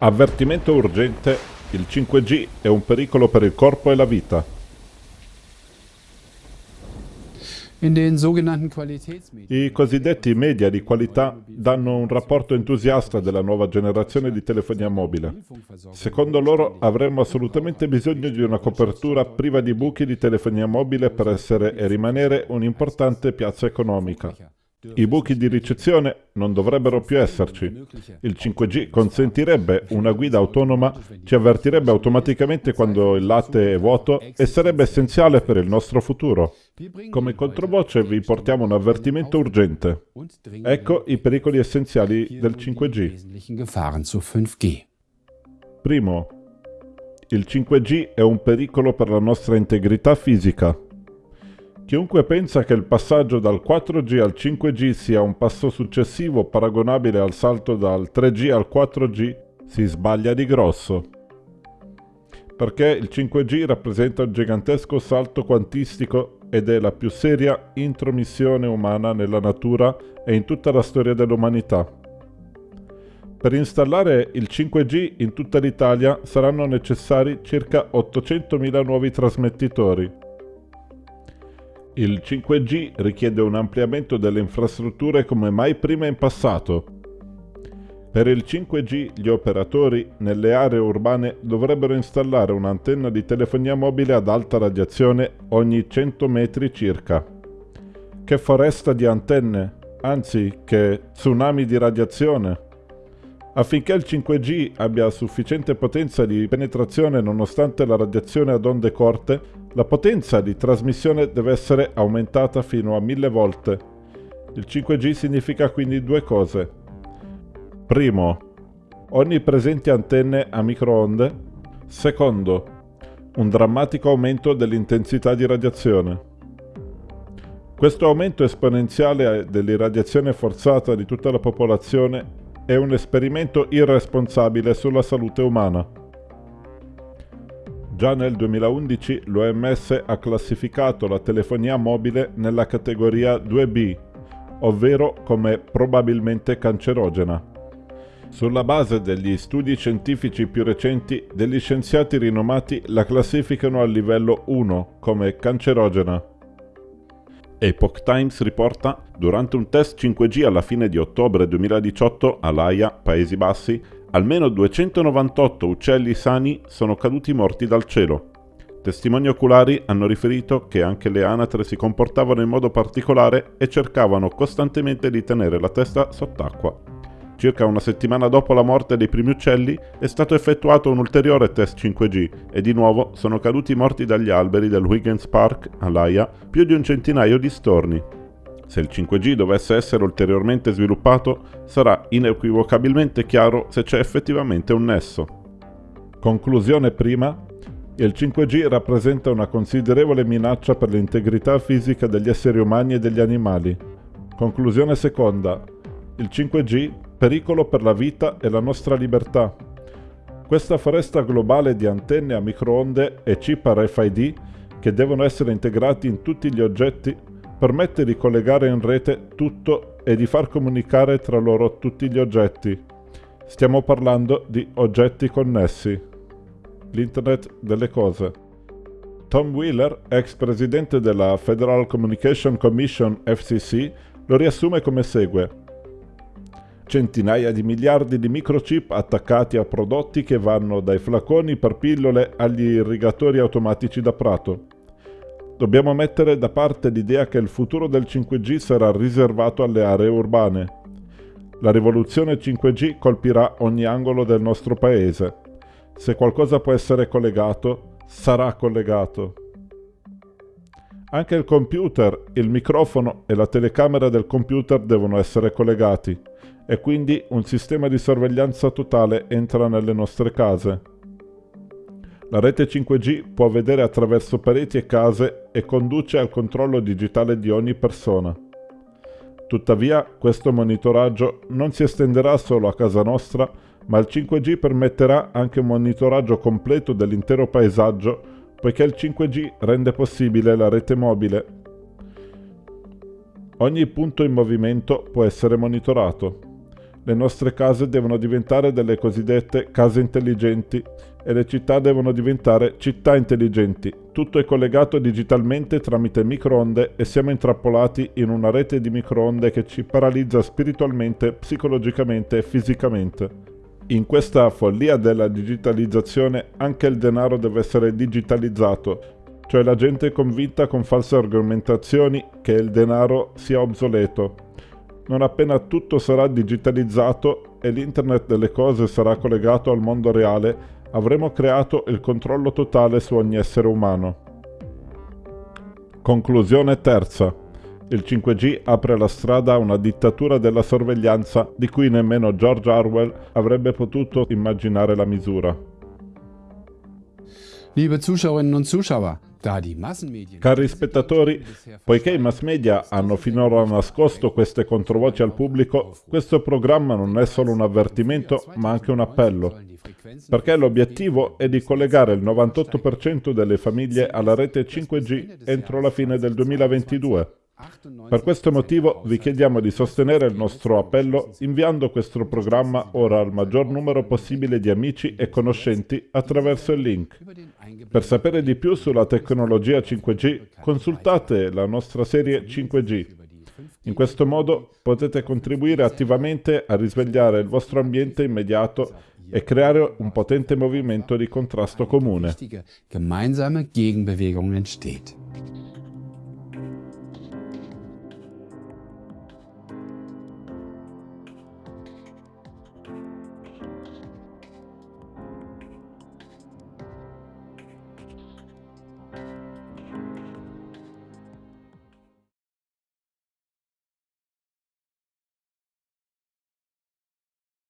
Avvertimento urgente, il 5G è un pericolo per il corpo e la vita. I cosiddetti media di qualità danno un rapporto entusiasta della nuova generazione di telefonia mobile. Secondo loro avremmo assolutamente bisogno di una copertura priva di buchi di telefonia mobile per essere e rimanere un'importante piazza economica. I buchi di ricezione non dovrebbero più esserci. Il 5G consentirebbe una guida autonoma, ci avvertirebbe automaticamente quando il latte è vuoto e sarebbe essenziale per il nostro futuro. Come controvoce vi portiamo un avvertimento urgente. Ecco i pericoli essenziali del 5G. Primo, il 5G è un pericolo per la nostra integrità fisica. Chiunque pensa che il passaggio dal 4G al 5G sia un passo successivo paragonabile al salto dal 3G al 4G si sbaglia di grosso. Perché il 5G rappresenta un gigantesco salto quantistico ed è la più seria intromissione umana nella natura e in tutta la storia dell'umanità. Per installare il 5G in tutta l'Italia saranno necessari circa 800.000 nuovi trasmettitori il 5G richiede un ampliamento delle infrastrutture come mai prima in passato. Per il 5G gli operatori nelle aree urbane dovrebbero installare un'antenna di telefonia mobile ad alta radiazione ogni 100 metri circa. Che foresta di antenne, anzi che tsunami di radiazione. Affinché il 5G abbia sufficiente potenza di penetrazione nonostante la radiazione ad onde corte, la potenza di trasmissione deve essere aumentata fino a mille volte. Il 5G significa quindi due cose. Primo, onnipresenti antenne a microonde. Secondo, un drammatico aumento dell'intensità di radiazione. Questo aumento esponenziale dell'irradiazione forzata di tutta la popolazione è un esperimento irresponsabile sulla salute umana. Già nel 2011 l'OMS ha classificato la telefonia mobile nella categoria 2B, ovvero come probabilmente cancerogena. Sulla base degli studi scientifici più recenti, degli scienziati rinomati la classificano al livello 1 come cancerogena. Epoch Times riporta, durante un test 5G alla fine di ottobre 2018 all'Aia, Paesi Bassi, almeno 298 uccelli sani sono caduti morti dal cielo. Testimoni oculari hanno riferito che anche le anatre si comportavano in modo particolare e cercavano costantemente di tenere la testa sott'acqua. Circa una settimana dopo la morte dei primi uccelli è stato effettuato un ulteriore test 5G e di nuovo sono caduti morti dagli alberi del Huygens Park, all'Aia, più di un centinaio di storni. Se il 5G dovesse essere ulteriormente sviluppato, sarà inequivocabilmente chiaro se c'è effettivamente un nesso. Conclusione prima, il 5G rappresenta una considerevole minaccia per l'integrità fisica degli esseri umani e degli animali. Conclusione seconda, il 5G pericolo per la vita e la nostra libertà. Questa foresta globale di antenne a microonde e chip RFID che devono essere integrati in tutti gli oggetti permette di collegare in rete tutto e di far comunicare tra loro tutti gli oggetti. Stiamo parlando di oggetti connessi. L'Internet delle cose. Tom Wheeler, ex presidente della Federal Communication Commission FCC, lo riassume come segue centinaia di miliardi di microchip attaccati a prodotti che vanno dai flaconi per pillole agli irrigatori automatici da prato. Dobbiamo mettere da parte l'idea che il futuro del 5G sarà riservato alle aree urbane. La rivoluzione 5G colpirà ogni angolo del nostro paese. Se qualcosa può essere collegato, sarà collegato. Anche il computer, il microfono e la telecamera del computer devono essere collegati e quindi un sistema di sorveglianza totale entra nelle nostre case. La rete 5G può vedere attraverso pareti e case e conduce al controllo digitale di ogni persona. Tuttavia, questo monitoraggio non si estenderà solo a casa nostra, ma il 5G permetterà anche un monitoraggio completo dell'intero paesaggio, poiché il 5G rende possibile la rete mobile. Ogni punto in movimento può essere monitorato. Le nostre case devono diventare delle cosiddette case intelligenti e le città devono diventare città intelligenti. Tutto è collegato digitalmente tramite microonde e siamo intrappolati in una rete di microonde che ci paralizza spiritualmente, psicologicamente e fisicamente. In questa follia della digitalizzazione anche il denaro deve essere digitalizzato, cioè la gente è convinta con false argomentazioni che il denaro sia obsoleto non appena tutto sarà digitalizzato e l'internet delle cose sarà collegato al mondo reale, avremo creato il controllo totale su ogni essere umano. Conclusione terza. Il 5G apre la strada a una dittatura della sorveglianza di cui nemmeno George Orwell avrebbe potuto immaginare la misura. Liebe Zuschauerinnen und Zuschauer, Cari spettatori, poiché i mass media hanno finora nascosto queste controvoci al pubblico, questo programma non è solo un avvertimento, ma anche un appello. Perché l'obiettivo è di collegare il 98% delle famiglie alla rete 5G entro la fine del 2022. Per questo motivo vi chiediamo di sostenere il nostro appello inviando questo programma ora al maggior numero possibile di amici e conoscenti attraverso il link. Per sapere di più sulla tecnologia 5G, consultate la nostra serie 5G. In questo modo potete contribuire attivamente a risvegliare il vostro ambiente immediato e creare un potente movimento di contrasto comune. Gemeinsame Gegenbewegung entsteht.